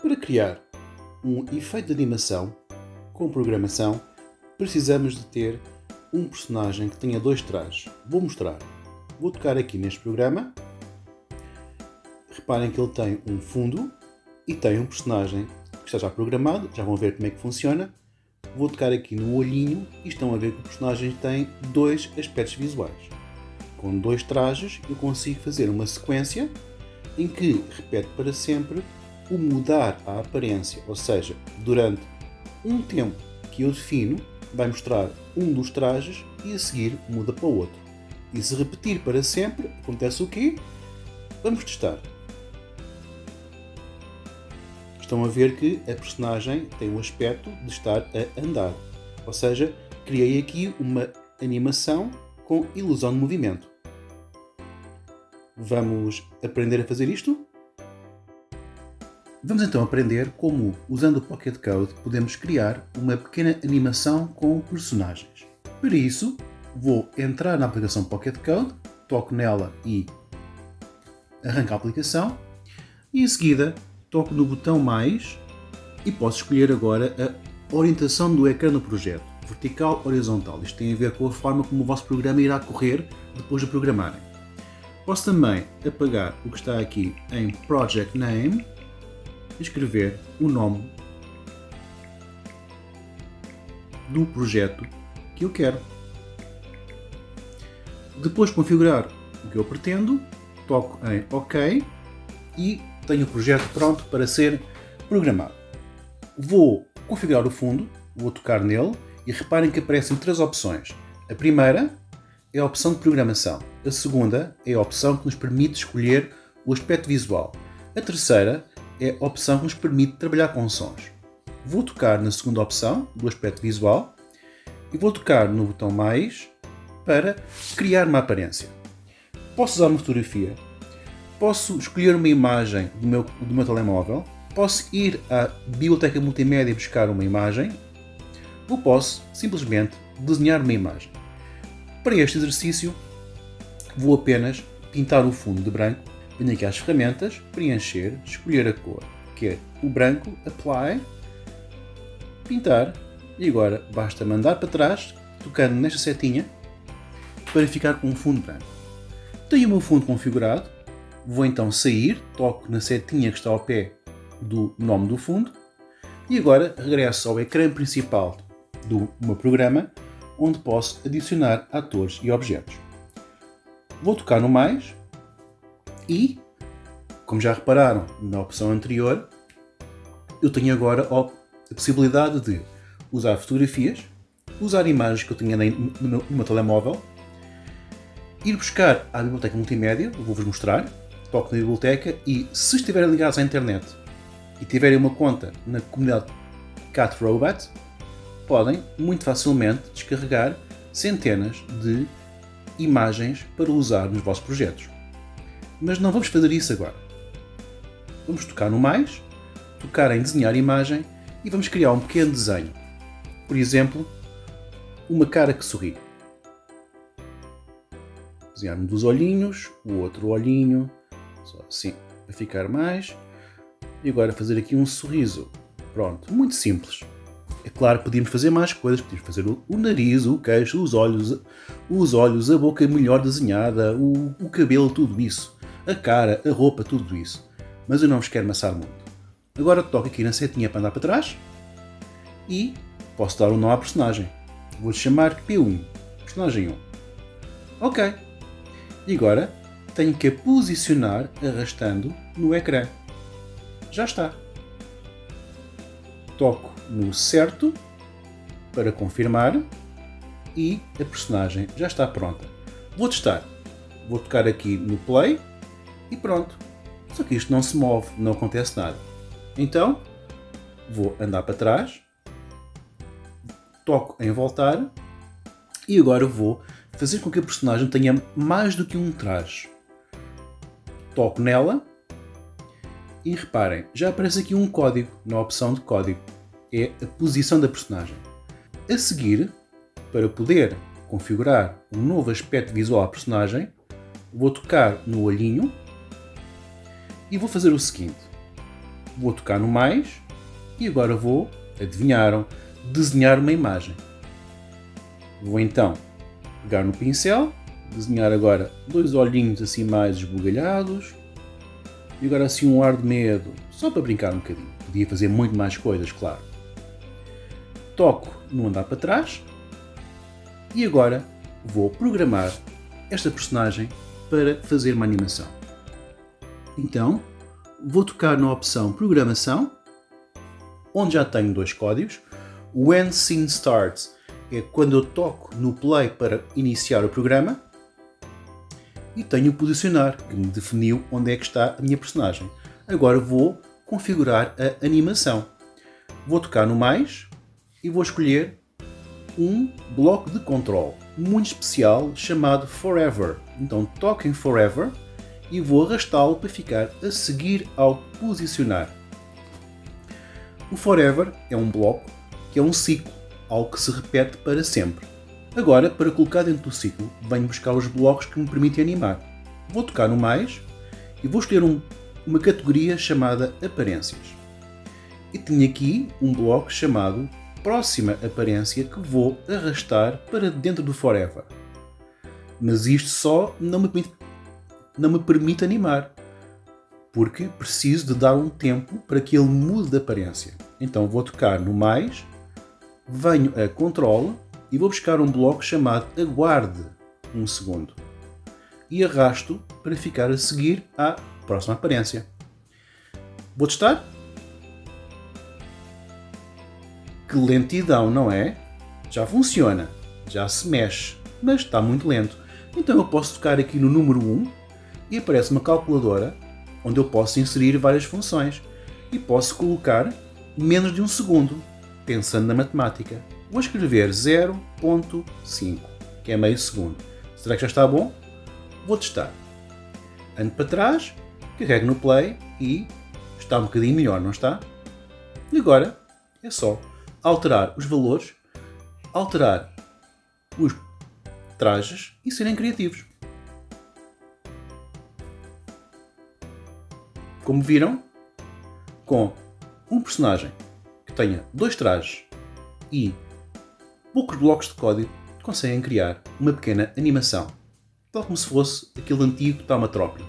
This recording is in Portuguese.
Para criar um efeito de animação com programação, precisamos de ter um personagem que tenha dois trajes. Vou mostrar. Vou tocar aqui neste programa. Reparem que ele tem um fundo e tem um personagem que está já programado. Já vão ver como é que funciona. Vou tocar aqui no olhinho e estão a ver que o personagem tem dois aspectos visuais. Com dois trajes eu consigo fazer uma sequência em que repete para sempre o mudar a aparência, ou seja, durante um tempo que eu defino, vai mostrar um dos trajes e a seguir muda para o outro. E se repetir para sempre, acontece o quê? Vamos testar. Estão a ver que a personagem tem o aspecto de estar a andar. Ou seja, criei aqui uma animação com ilusão de movimento. Vamos aprender a fazer isto? Vamos então aprender como, usando o Pocket Code, podemos criar uma pequena animação com personagens. Para isso, vou entrar na aplicação Pocket Code, toco nela e arranco a aplicação e em seguida toco no botão mais e posso escolher agora a orientação do ecrã do projeto, vertical, horizontal. Isto tem a ver com a forma como o vosso programa irá correr depois de programarem. Posso também apagar o que está aqui em Project Name escrever o nome do projeto que eu quero. Depois de configurar o que eu pretendo, toco em OK e tenho o projeto pronto para ser programado. Vou configurar o fundo, vou tocar nele e reparem que aparecem três opções. A primeira é a opção de programação. A segunda é a opção que nos permite escolher o aspecto visual. A terceira é a opção que nos permite trabalhar com sons. Vou tocar na segunda opção, do aspecto visual, e vou tocar no botão mais para criar uma aparência. Posso usar uma fotografia, posso escolher uma imagem do meu, do meu telemóvel, posso ir à biblioteca multimédia e buscar uma imagem, ou posso simplesmente desenhar uma imagem. Para este exercício, vou apenas pintar o fundo de branco Venho aqui às ferramentas, preencher, escolher a cor, que é o branco, apply, pintar e agora basta mandar para trás, tocando nesta setinha, para ficar com um fundo branco. Tenho o meu fundo configurado, vou então sair, toco na setinha que está ao pé do nome do fundo e agora regresso ao ecrã principal do meu programa, onde posso adicionar atores e objetos. Vou tocar no mais, e, como já repararam na opção anterior, eu tenho agora a possibilidade de usar fotografias, usar imagens que eu tinha no meu, no meu telemóvel, ir buscar à biblioteca multimédia, vou-vos mostrar, toco na biblioteca e se estiverem ligados à internet e tiverem uma conta na comunidade Cat Robot, podem muito facilmente descarregar centenas de imagens para usar nos vossos projetos. Mas não vamos fazer isso agora. Vamos tocar no mais, tocar em desenhar imagem e vamos criar um pequeno desenho. Por exemplo, uma cara que sorri. Desenhar um dos olhinhos, o outro olhinho, só assim, para ficar mais. E agora fazer aqui um sorriso. Pronto, muito simples. É claro, podíamos fazer mais coisas, podíamos fazer o, o nariz, o queixo, os olhos, os olhos, a boca melhor desenhada, o, o cabelo, tudo isso a cara, a roupa, tudo isso. Mas eu não vos quero amassar muito. Agora toco aqui na setinha para andar para trás e posso dar um nome à personagem. Vou chamar P1, personagem 1. Ok. E agora tenho que a posicionar arrastando no ecrã. Já está. Toco no certo para confirmar e a personagem já está pronta. Vou testar. Vou tocar aqui no play e pronto. Só que isto não se move, não acontece nada. Então, vou andar para trás, toco em voltar e agora vou fazer com que a personagem tenha mais do que um traje. Toco nela e reparem, já aparece aqui um código na opção de código. É a posição da personagem. A seguir, para poder configurar um novo aspecto visual à personagem, vou tocar no olhinho e vou fazer o seguinte. vou tocar no mais e agora vou, adivinharam, desenhar uma imagem. Vou então pegar no pincel, desenhar agora dois olhinhos assim mais esbugalhados e agora assim um ar de medo, só para brincar um bocadinho. Podia fazer muito mais coisas, claro. Toco no andar para trás e agora vou programar esta personagem para fazer uma animação. Então, vou tocar na opção Programação, onde já tenho dois códigos. When Scene Starts é quando eu toco no play para iniciar o programa e tenho o posicionar, que me definiu onde é que está a minha personagem. Agora vou configurar a animação. Vou tocar no mais e vou escolher um bloco de controle muito especial chamado Forever. Então toco em Forever e vou arrastá-lo para ficar a seguir ao posicionar. O Forever é um bloco que é um ciclo, algo que se repete para sempre. Agora, para colocar dentro do ciclo, venho buscar os blocos que me permitem animar. Vou tocar no mais e vou escolher um, uma categoria chamada Aparências. E tenho aqui um bloco chamado Próxima Aparência que vou arrastar para dentro do Forever. Mas isto só não me permite, não me permite animar, porque preciso de dar um tempo para que ele mude de aparência. Então vou tocar no mais, venho a Control e vou buscar um bloco chamado Aguarde um segundo e arrasto para ficar a seguir à próxima aparência. Vou testar? Que lentidão, não é? Já funciona, já se mexe, mas está muito lento. Então eu posso tocar aqui no número 1 e aparece uma calculadora onde eu posso inserir várias funções e posso colocar menos de um segundo, pensando na matemática. Vou escrever 0.5, que é meio segundo. Será que já está bom? Vou testar. Ando para trás, carrego no play e está um bocadinho melhor, não está? E agora é só alterar os valores, alterar os trajes e serem criativos. Como viram, com um personagem que tenha dois trajes e poucos blocos de código, conseguem criar uma pequena animação, tal como se fosse aquele antigo Taumatrópio.